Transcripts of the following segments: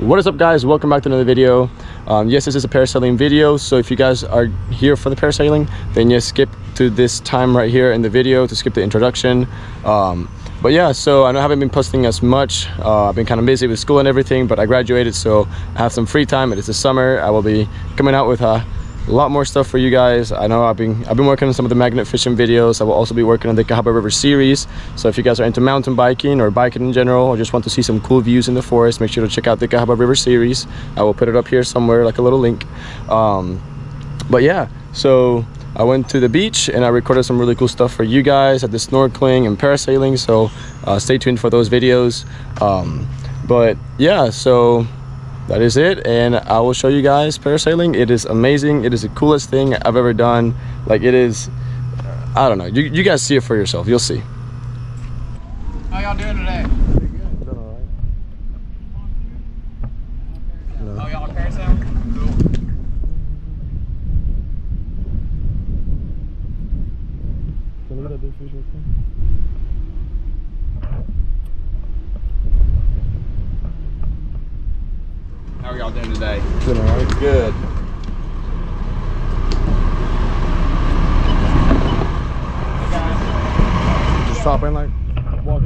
what is up guys? Welcome back to another video. Um, yes this is a parasailing video so if you guys are here for the parasailing then yes skip to this time right here in the video to skip the introduction. Um, but yeah so i i haven't been posting as much. Uh, i've been kind of busy with school and everything but i graduated so i have some free time. It is the summer. I will be coming out with a a lot more stuff for you guys. I know i've been i've been working on some of the magnet fishing videos. I will also be working on the cahaba river series. So if you guys are into mountain biking or biking in general or just want to see some cool views in the forest make sure to check out the cahaba river series. I will put it up here somewhere like a little link. Um, but yeah so I went to the beach and I recorded some really cool stuff for you guys at the snorkeling and parasailing. So uh, stay tuned for those videos. Um, but yeah so that is it and i will show you guys parasailing. It is amazing. It is the coolest thing i've ever done. Like it is i don't know. You, you guys see it for yourself. You'll see. How y'all doing today? Oh, y'all parasailing? Cool. How are y'all doing today? Doing all right. Good. Just stop and like walk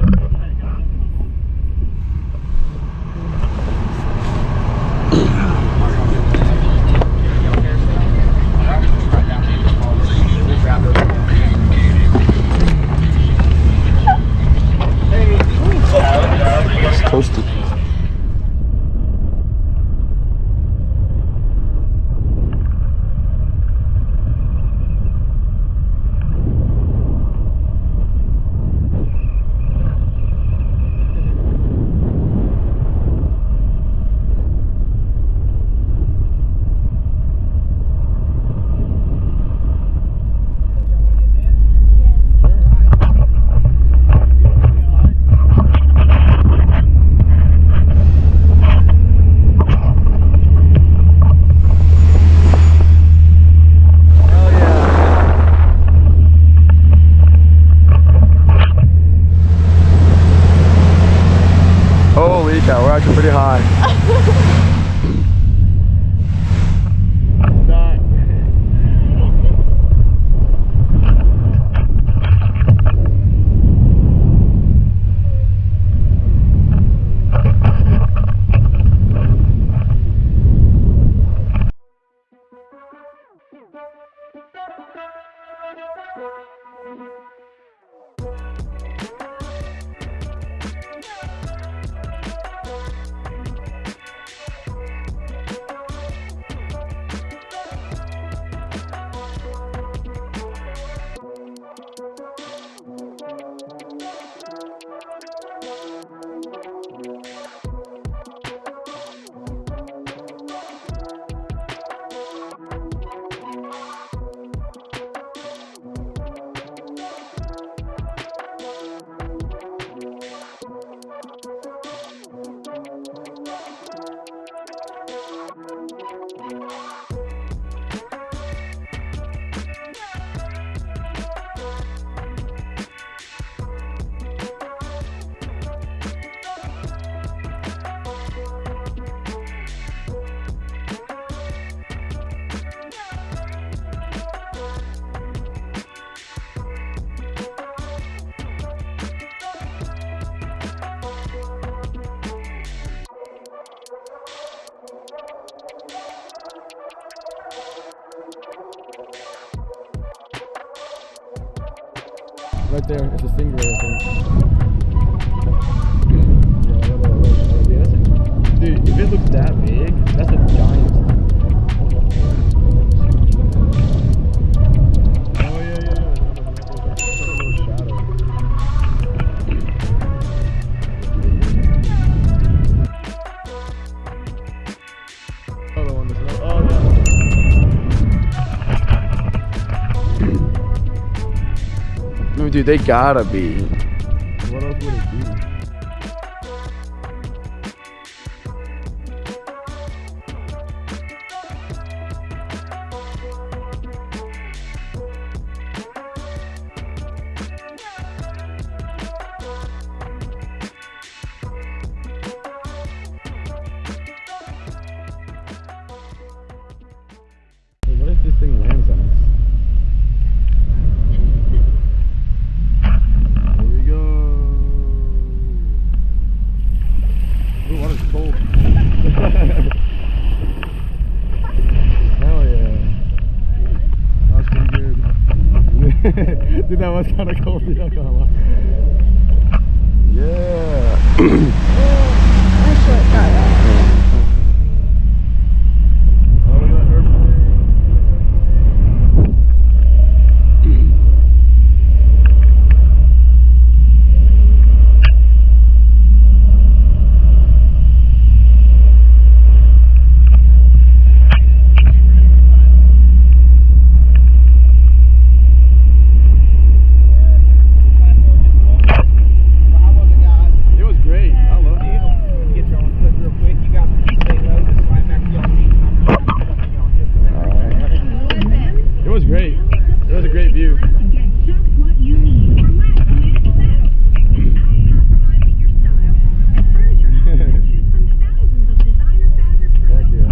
Holy cow, we're actually pretty high. Right there, it's a stingray, I think. Dude, they gotta be. What else would it be? Dude, that was kind of cool. Dude, not gonna lie. Yeah. Oh, look at that airplane. How was it, guys? It was great. I loved it. Get your own clip real quick. You got some stay low, just slide back to your seats. and I'm just gonna put you on just a minute. It was great. It was a great view. Get just what you need for less than you expect. Without compromising your style. At Furniture House, choose from thousands of designer fabrics for Heck yeah.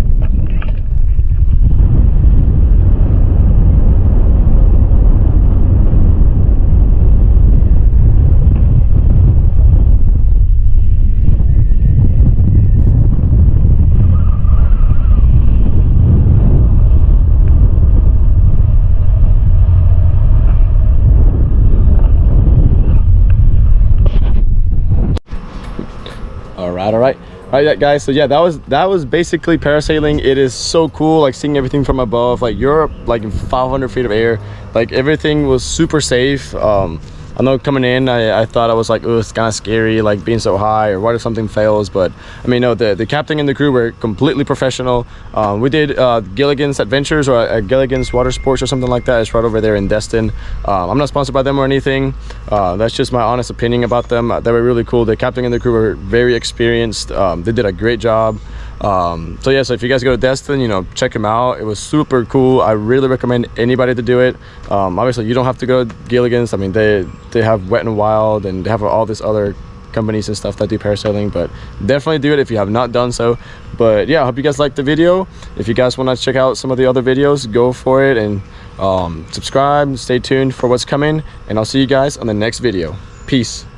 all all right? All right guys so yeah that was that was basically parasailing. It is so cool like seeing everything from above. Like you're like in 500 feet of air. Like everything was super safe. Um I know coming in, I, I thought I was like, oh, it's kind of scary, like being so high, or what if something fails? But I mean, no, the, the captain and the crew were completely professional. Um, we did uh, Gilligan's Adventures or uh, Gilligan's Water Sports or something like that. It's right over there in Destin. Um, I'm not sponsored by them or anything. Uh, that's just my honest opinion about them. They were really cool. The captain and the crew were very experienced. Um, they did a great job. Um, so yeah, so if you guys go to Destin, you know, check him out. It was super cool. I really recommend anybody to do it. Um, obviously, you don't have to go to Gilligan's. I mean, they they have Wet and Wild and they have all this other companies and stuff that do parasailing. But definitely do it if you have not done so. But yeah, I hope you guys liked the video. If you guys want to check out some of the other videos, go for it and um, subscribe. Stay tuned for what's coming, and I'll see you guys on the next video. Peace.